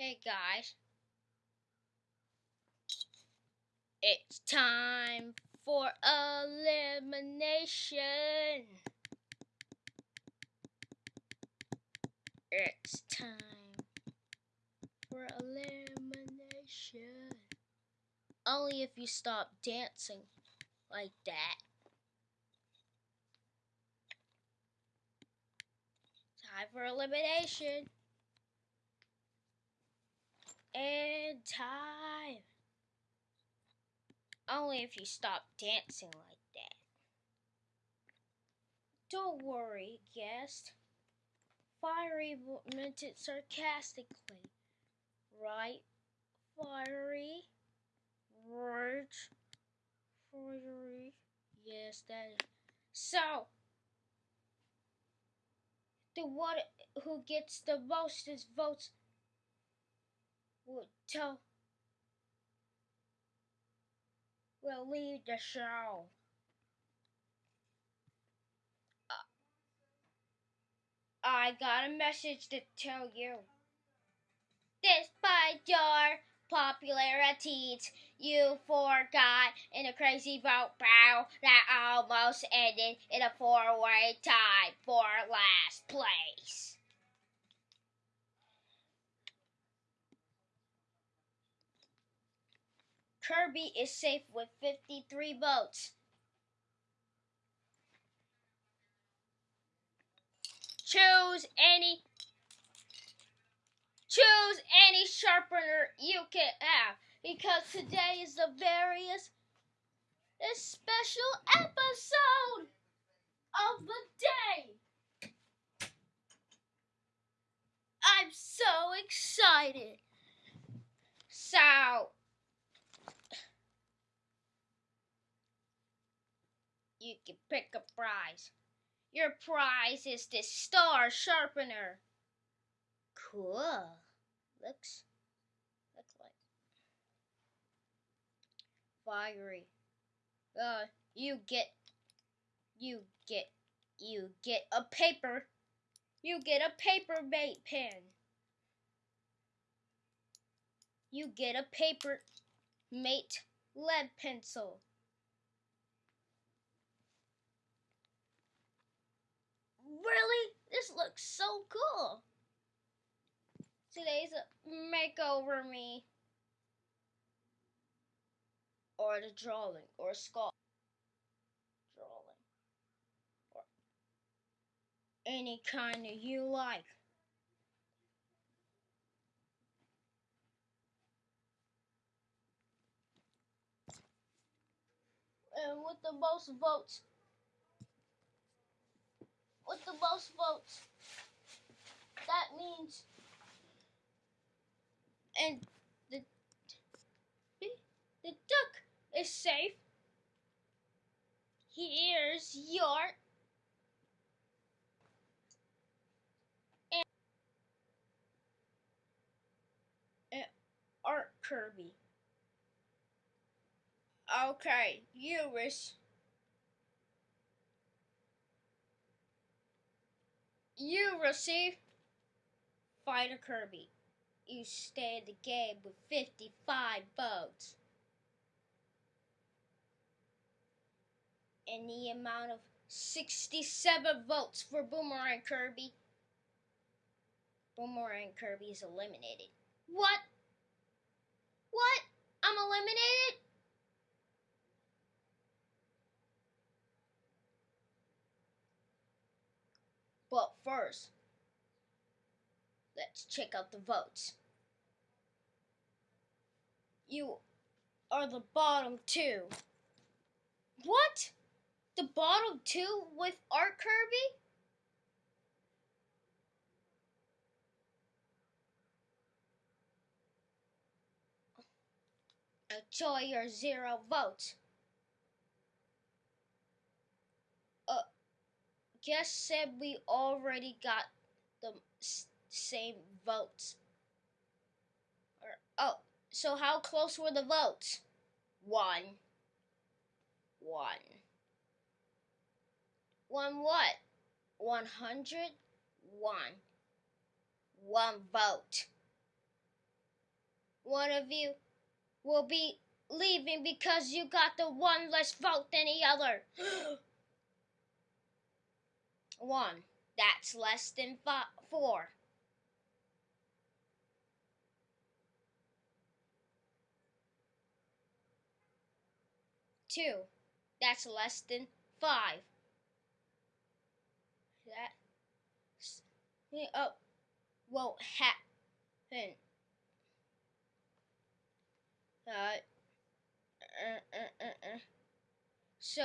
Hey guys, it's time for elimination. It's time for elimination. Only if you stop dancing like that. Time for elimination. And time. Only if you stop dancing like that. Don't worry, guest. Fiery meant it sarcastically. Right? Fiery. Right. Fiery. Yes, that is. So, the one who gets the most votes will tell will leave the show. Uh, I got a message to tell you. Despite your popularities, you forgot in a crazy vote battle that almost ended in a four-way tie for last place. Kirby is safe with 53 votes. Choose any choose any sharpener you can have because today is the various this special episode of the day. I'm so excited. So you can pick a prize. Your prize is this star sharpener. Cool. Looks looks like fiery. Uh, you get you get you get a paper. You get a Paper Mate pen. You get a Paper Mate lead pencil. Really? This looks so cool. Today's makeover me. Or the drawing, or a skull. Drawing. Or any kind of you like. And with the most votes with the most votes. That means and the the duck is safe. Here's your and uh, art Kirby. Okay, you wish. You receive Fighter Kirby. You stay in the game with 55 votes. And the amount of 67 votes for Boomerang Kirby. Boomerang Kirby is eliminated. What? What? I'm eliminated? But first, let's check out the votes. You are the bottom two. What? The bottom two with Art Kirby? Enjoy your zero votes. Guest said we already got the same votes. Or, oh, so how close were the votes? One. One. One what? One hundred? One. One vote. one of you will be leaving because you got the one less vote than the other. One. That's less than five, four. Two. That's less than five. That uh, won't happen. Uh, uh, uh, uh, uh. So,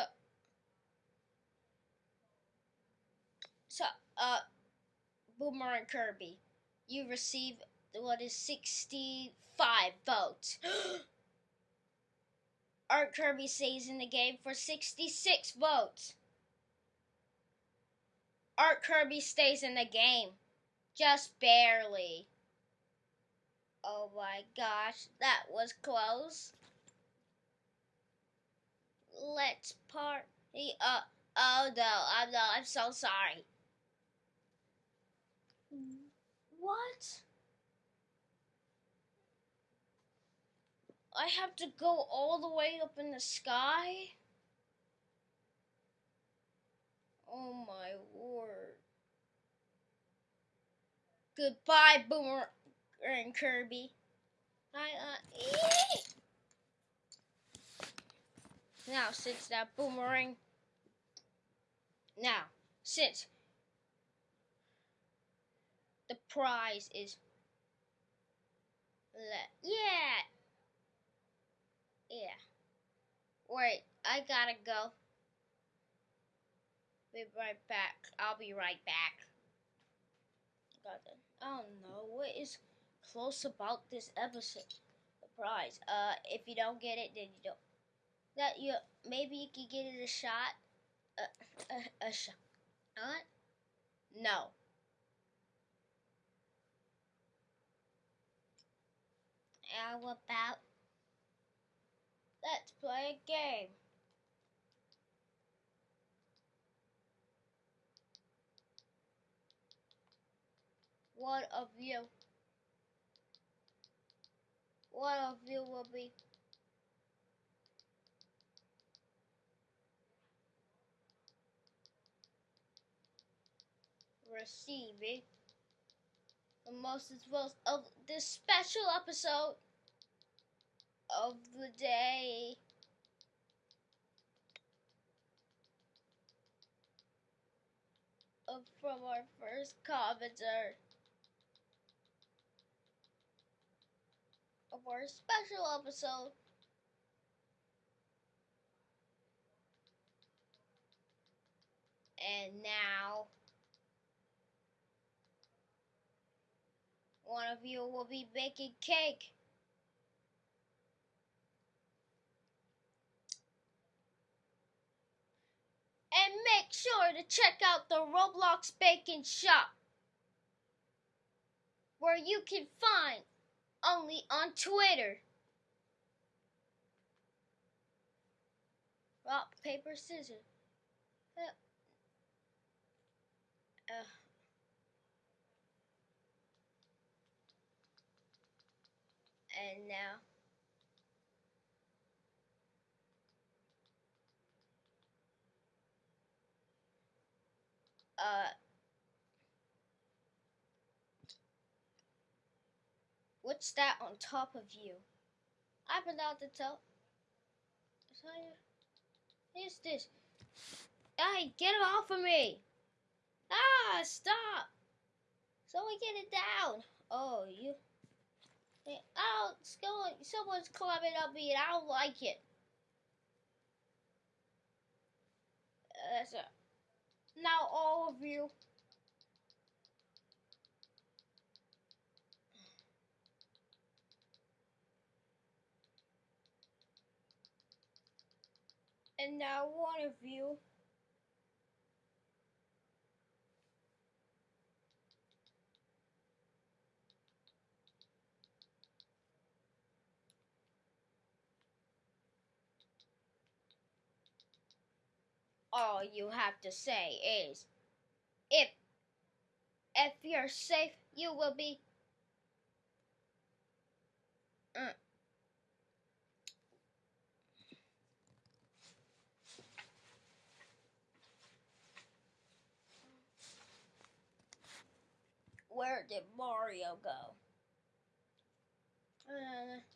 so, uh, Boomerang Kirby, you receive what is 65 votes. Art Kirby stays in the game for 66 votes. Art Kirby stays in the game. Just barely. Oh my gosh, that was close. Let's party. Uh, oh no, I'm no, I'm so sorry. What? I have to go all the way up in the sky? Oh my word. Goodbye, Boomer and Kirby. I, uh, now, since that boomerang, now, since the prize is, yeah, yeah. Wait, I gotta go. Be right back. I'll be right back. Got it. I what is close about this episode. The prize. Uh, if you don't get it, then you don't. That you maybe you could get it a shot. A a, a shot. What? No. How about Let's play a game. One of you, one of you will be receiving the most as well of this special episode of the day. Uh, from our first commenter of our special episode. And now, one of you will be baking cake. and make sure to check out the Roblox Baking Shop, where you can find only on Twitter. Rock, paper, scissors. Uh, uh. And now. Uh, what's that on top of you? I've to tell. What's this? Hey, get it off of me! Ah, stop! Someone get it down! Oh, you. Oh, it's going. Someone's climbing up me and I don't like it. Uh, that's a. Now all of you. And now one of you. you have to say is, if if you're safe, you will be. Mm. Where did Mario go? Uh.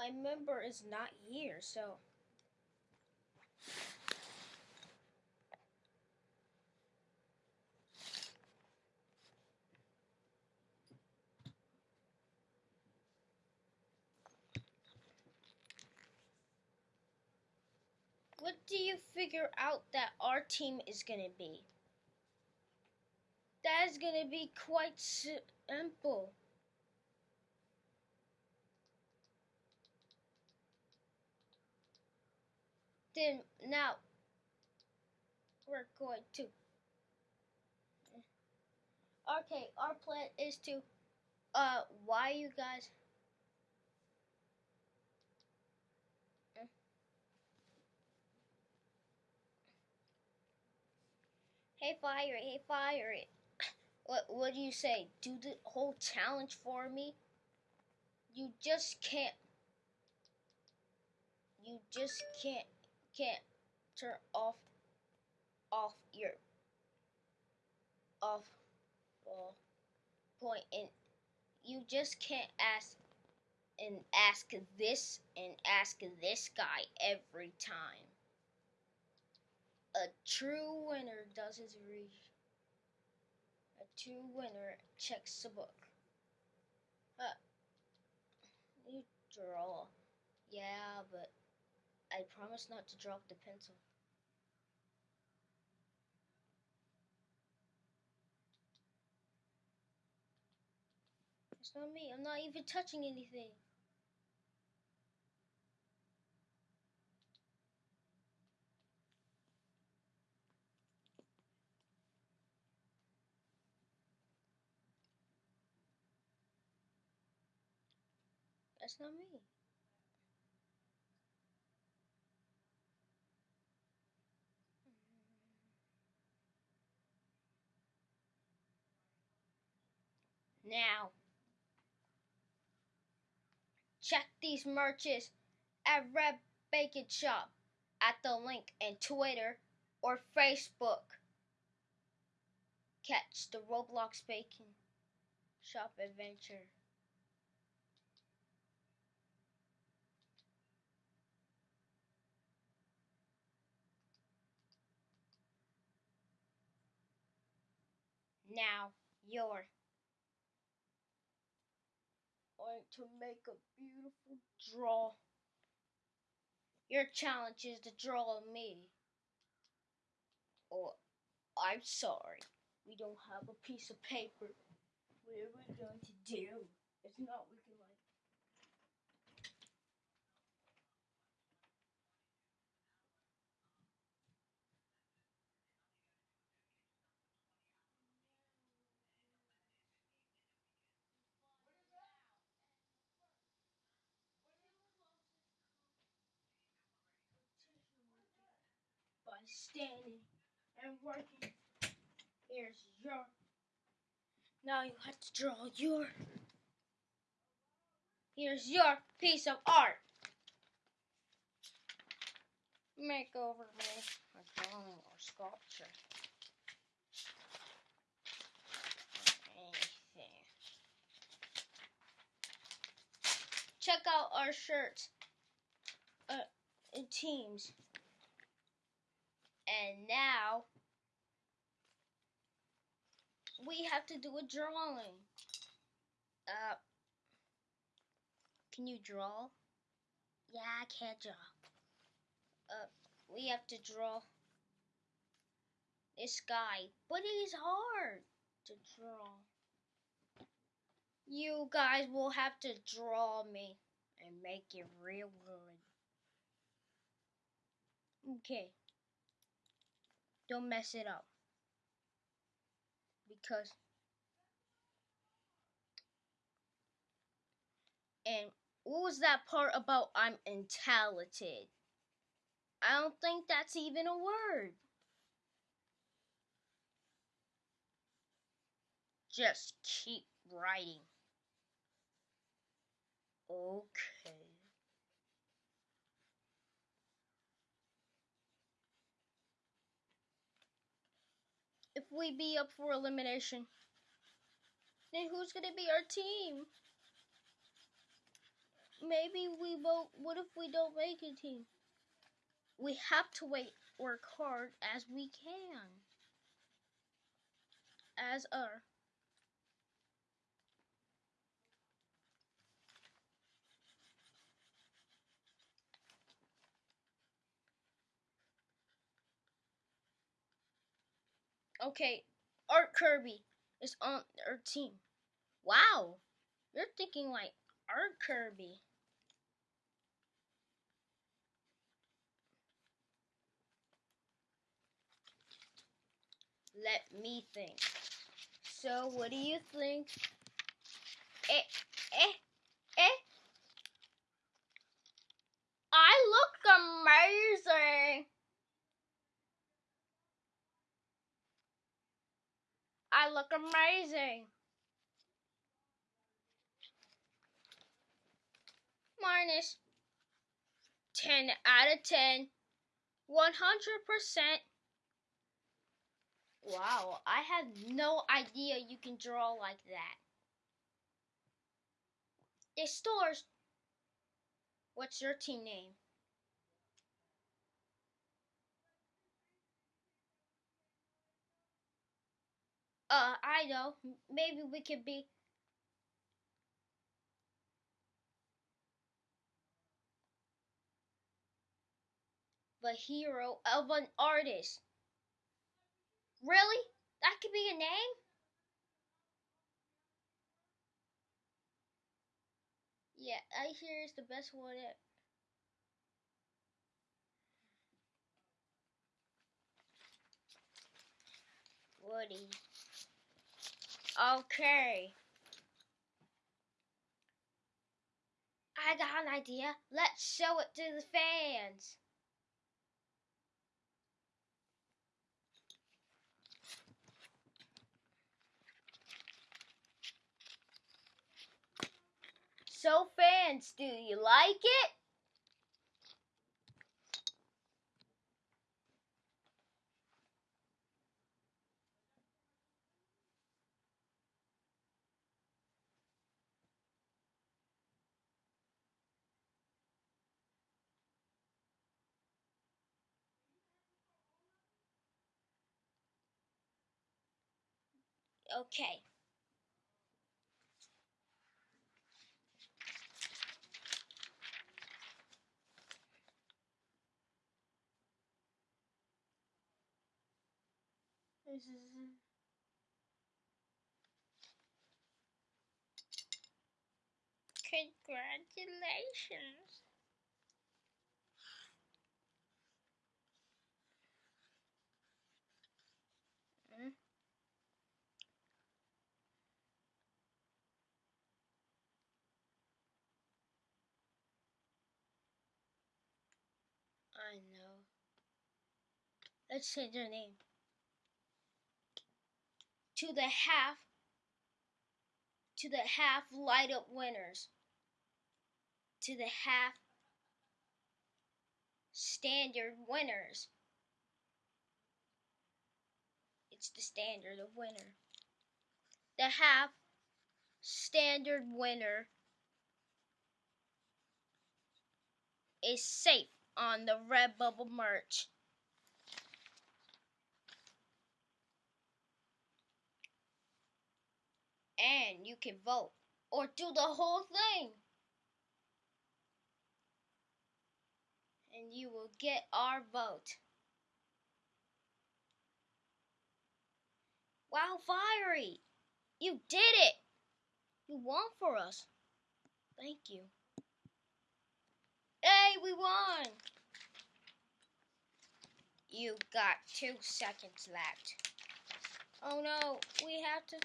My member is not here, so. What do you figure out that our team is gonna be? That is gonna be quite simple. Then now we're going to. Okay, our plan is to. Uh, why you guys? Hey, fire! Hey, fire it! What What do you say? Do the whole challenge for me? You just can't. You just can't can't turn off off your off well, point and you just can't ask and ask this and ask this guy every time. A true winner does his research. A true winner checks the book. Huh. You draw. Yeah, but I promise not to drop the pencil. It's not me. I'm not even touching anything. That's not me. Now, check these merches at Red Bacon Shop at the link in Twitter or Facebook. Catch the Roblox Bacon Shop adventure. Now, you're going to make a beautiful draw. Your challenge is to draw me. Oh, I'm sorry. We don't have a piece of paper. What are we going to do? It's not we can like by standing and working. Here's your. Now you have to draw your. Here's your piece of art. Make over me a drawing or sculpture. Anything. Check out our shirts uh, teams. And now we have to do a drawing. Uh, can you draw? Yeah, I can't draw. Uh, we have to draw this guy, but he's hard to draw. You guys will have to draw me and make it real good. Okay. Don't mess it up. Because and what was that part about I'm intalented? I don't think that's even a word. Just keep writing. Okay. We be up for elimination? Then who's gonna be our team? Maybe we vote. What if we don't make a team? We have to wait, work hard as we can. As our Okay, Art Kirby is on our team. Wow, you're thinking like Art Kirby. Let me think. So, what do you think? Eh, eh, eh. I look amazing. I look amazing. Minus 10 out of 10. 100%. Wow, I had no idea you can draw like that. The stores. What's your team name? Uh, I know. Maybe we could be. The hero of an artist. Really? That could be a name? Yeah, I hear it's the best one ever. Woody. Okay. I got an idea. Let's show it to the fans. So fans, do you like it? Okay. This is Congratulations. Mm. I know. Let's change name. To the half to the half light up winners. To the half standard winners. It's the standard of winner. The half standard winner is safe on the Redbubble merch. And you can vote or do the whole thing. And you will get our vote. Wow, Fiery! You did it! You won for us. Thank you. Hey, we won! You got two seconds left. Oh no, we have to.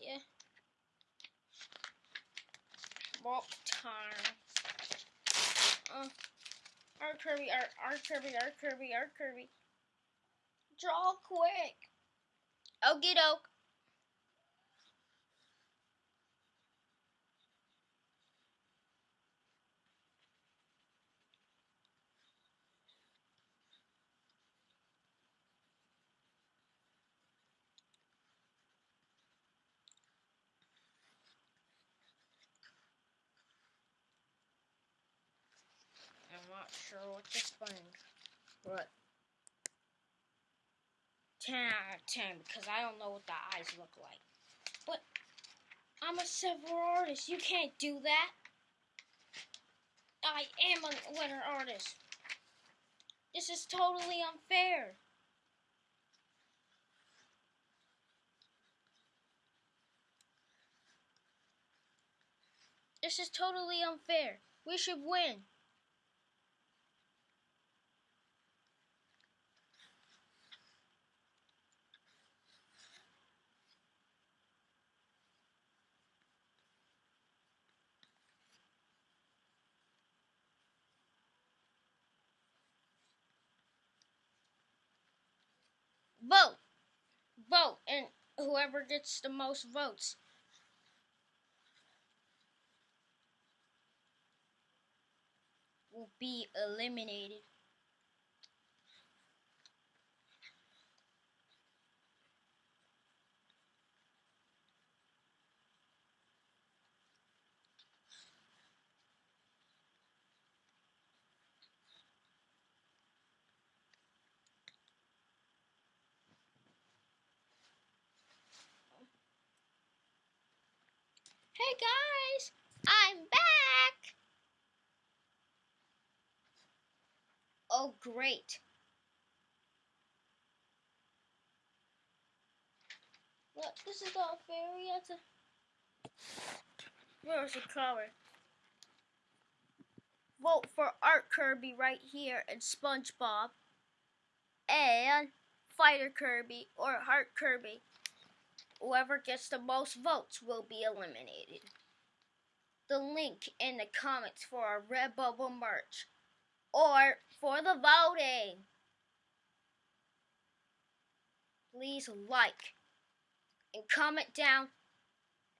Yeah. Walk time. Uh, Kirby, our, our Kirby, our Kirby, our Kirby. Draw quick. Okie doke. not sure what to think. But 10 out of 10 because I don't know what the eyes look like. But I'm a several artist. You can't do that. I am a winner artist. This is totally unfair. This is totally unfair. We should win. Vote! Vote! And whoever gets the most votes will be eliminated. Hey guys, I'm back. Oh, great. Look, this is all fairy. That's a. Where's the color? Vote for Art Kirby right here and SpongeBob. And Fighter Kirby or Heart Kirby. Whoever gets the most votes will be eliminated. The link in the comments for our Redbubble merch or for the voting. Please like and comment down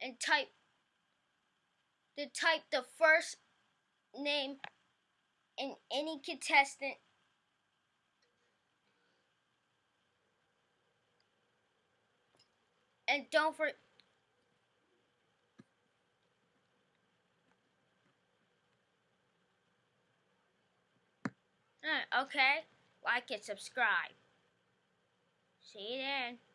and type to type the first name in any contestant and don't forget okay. Like and subscribe. See you there